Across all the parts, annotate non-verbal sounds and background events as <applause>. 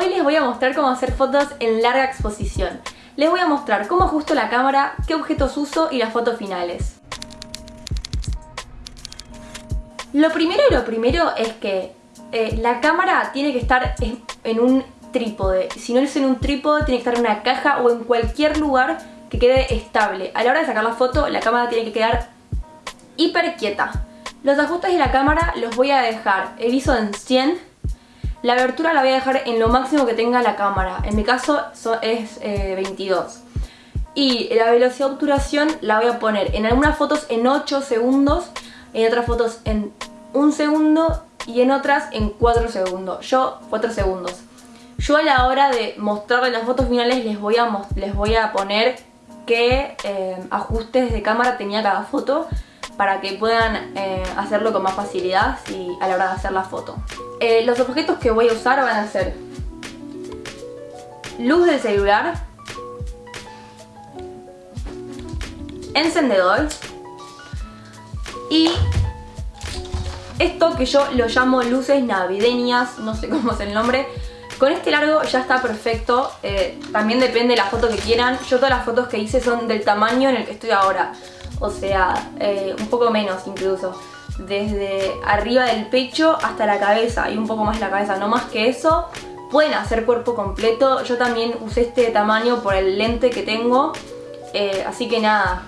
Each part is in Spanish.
Hoy les voy a mostrar cómo hacer fotos en larga exposición. Les voy a mostrar cómo ajusto la cámara, qué objetos uso y las fotos finales. Lo primero y lo primero es que eh, la cámara tiene que estar en un trípode. Si no es en un trípode, tiene que estar en una caja o en cualquier lugar que quede estable. A la hora de sacar la foto, la cámara tiene que quedar hiper quieta. Los ajustes de la cámara los voy a dejar el ISO en 100. La abertura la voy a dejar en lo máximo que tenga la cámara. En mi caso es 22. Eh, y la velocidad de obturación la voy a poner en algunas fotos en 8 segundos, en otras fotos en 1 segundo y en otras en 4 segundos. Yo 4 segundos. Yo a la hora de mostrarles las fotos finales les voy a, les voy a poner qué eh, ajustes de cámara tenía cada foto para que puedan eh, hacerlo con más facilidad y a la hora de hacer la foto. Eh, los objetos que voy a usar van a ser luz del celular, encendedor y esto que yo lo llamo luces navideñas, no sé <laughs> cómo es el nombre, con este largo ya está perfecto, eh, también depende de la foto que quieran. Yo todas las fotos que hice son del tamaño en el que estoy ahora, o sea, eh, un poco menos incluso. Desde arriba del pecho hasta la cabeza y un poco más la cabeza, no más que eso. Pueden hacer cuerpo completo, yo también usé este tamaño por el lente que tengo, eh, así que nada.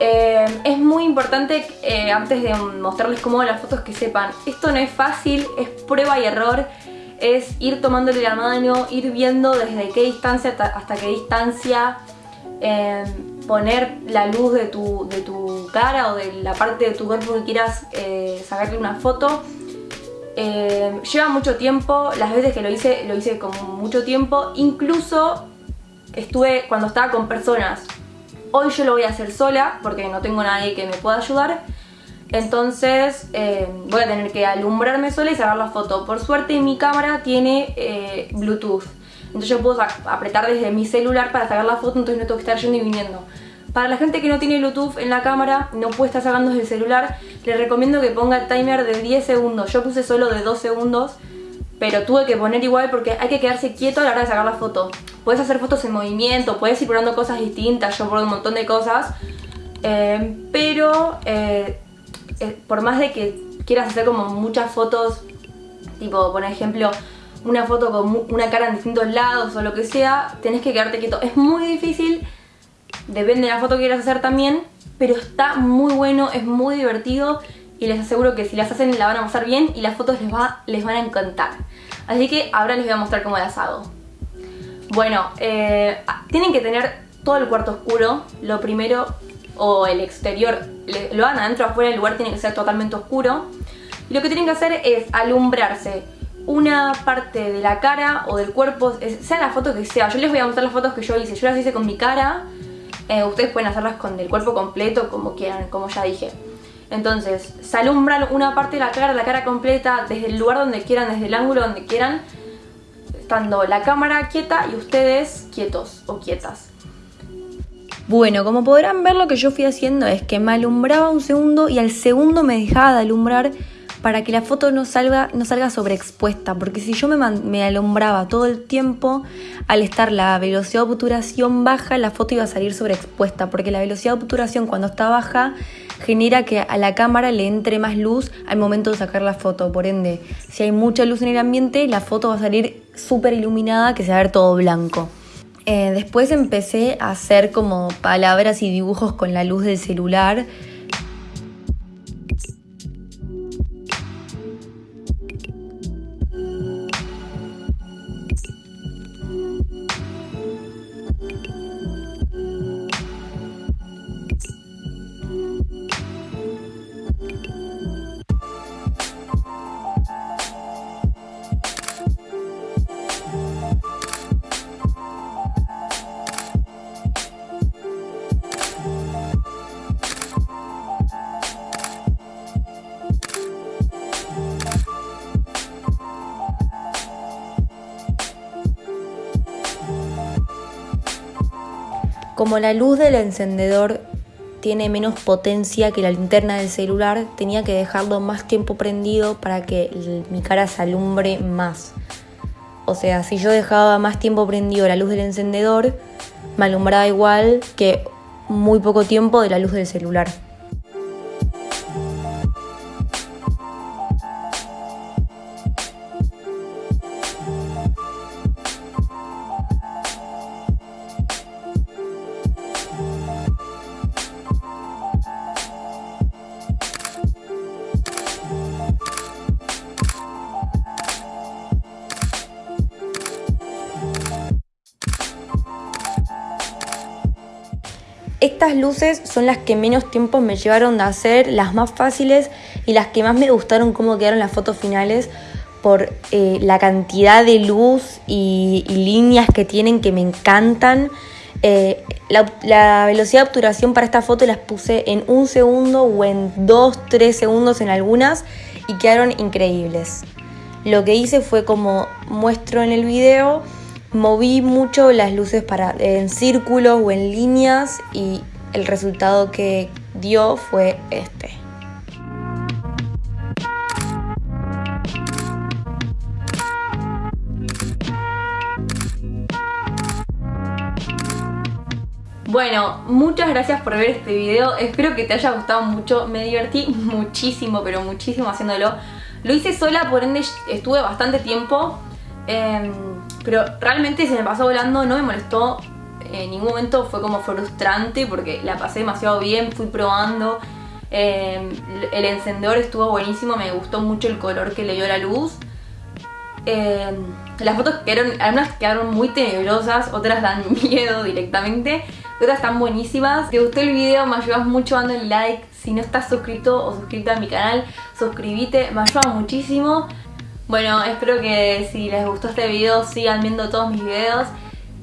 es muy importante antes de mostrarles cómo las fotos que sepan, esto no es fácil, es prueba y error es ir tomándole la mano, ir viendo desde qué distancia hasta, qué distancia, poner la luz de tu, de tu, cara o de la parte de tu cuerpo que quieras eh, sacarle una foto. Em, lleva mucho tiempo, las veces que lo hice, lo hice con mucho tiempo, incluso estuve cuando estaba con personas. Hoy yo lo voy a hacer sola porque no tengo nadie que me pueda ayudar entonces eh, voy a tener que alumbrarme sola y sacar la foto. Por suerte mi cámara tiene eh, Bluetooth. Entonces yo puedo apretar desde mi celular para sacar la foto, entonces no tengo que estar yendo y viniendo. Para la gente que no tiene Bluetooth en la cámara, no puede estar sacando desde el celular, les recomiendo que ponga el timer de 10 segundos. Yo puse solo de 2 segundos, pero tuve que poner igual porque hay que quedarse quieto a la hora de sacar la foto. Puedes hacer fotos en movimiento, puedes ir probando cosas distintas, yo probé un montón de cosas, eh, pero eh, por más de que quieras hacer como muchas fotos, tipo, por ejemplo, una foto con una cara en distintos lados o lo que sea, tenés que quedarte quieto. Es muy difícil, depende de la foto que quieras hacer también, pero está muy bueno, es muy divertido y les aseguro que si las hacen la van a pasar bien y las fotos les, va, les van a encantar. Así que ahora les voy a mostrar cómo las hago. Bueno, eh, tienen que tener todo el cuarto oscuro. Lo primero o el exterior, lo hagan adentro afuera, el lugar tiene que ser totalmente oscuro. Y lo que tienen que hacer es alumbrarse una parte de la cara o del cuerpo, sea la foto que sea. Yo les voy a mostrar las fotos que yo hice. Yo las hice con mi cara, eh, ustedes pueden hacerlas con el cuerpo completo, como quieran, como ya dije. Entonces, se alumbran una parte de la cara, la cara completa, desde el lugar donde quieran, desde el ángulo donde quieran, estando la cámara quieta y ustedes quietos o quietas. Bueno, como podrán ver lo que yo fui haciendo es que me alumbraba un segundo y al segundo me dejaba de alumbrar para que la foto no salga, no salga sobreexpuesta, porque si yo me, me, alumbraba todo el tiempo, al estar la velocidad de obturación baja, la foto iba a salir sobreexpuesta, porque la velocidad de obturación cuando está baja genera que a la cámara le entre más luz al momento de sacar la foto, por ende, si hay mucha luz en el ambiente, la foto va a salir súper iluminada, que se va a ver todo blanco. Eh, después empecé a hacer como palabras y dibujos con la luz del celular Como la luz del encendedor tiene menos potencia que la linterna del celular, tenía que dejarlo más tiempo prendido para que mi cara se alumbre más. O sea, si yo dejaba más tiempo prendido la luz del encendedor, me alumbraba igual que muy poco tiempo de la luz del celular. Estas luces son las que menos tiempo me llevaron de hacer, las más fáciles y las que más me gustaron cómo quedaron las fotos finales por eh, la cantidad de luz y, líneas que tienen que me encantan. Eh, la, velocidad de obturación para esta foto las puse en un segundo o en dos, tres segundos en algunas y quedaron increíbles. Lo que hice fue como muestro en el video, moví mucho las luces para, en círculos o en líneas y el resultado que dio fue este. Bueno, muchas gracias por ver este video, espero que te haya gustado mucho, me divertí <laughs> muchísimo, pero muchísimo haciéndolo. Lo hice sola, por ende estuve bastante tiempo, em, pero realmente se me pasó volando, no me molestó en ningún momento, fue como frustrante porque la pasé demasiado bien, fui probando. Em, el encendedor estuvo buenísimo, me gustó mucho el color que le dio la luz. Em, las fotos quedaron, algunas quedaron muy tenebrosas, otras dan <laughs> miedo directamente, otras están buenísimas. Si te gustó el video me ayudas mucho dando el like, si no estás suscrito o suscrita a mi canal, suscríbete, me ayuda muchísimo. Bueno, espero que si les gustó este video sigan viendo todos mis videos.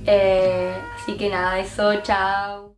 Eh, así que nada, eso, chao.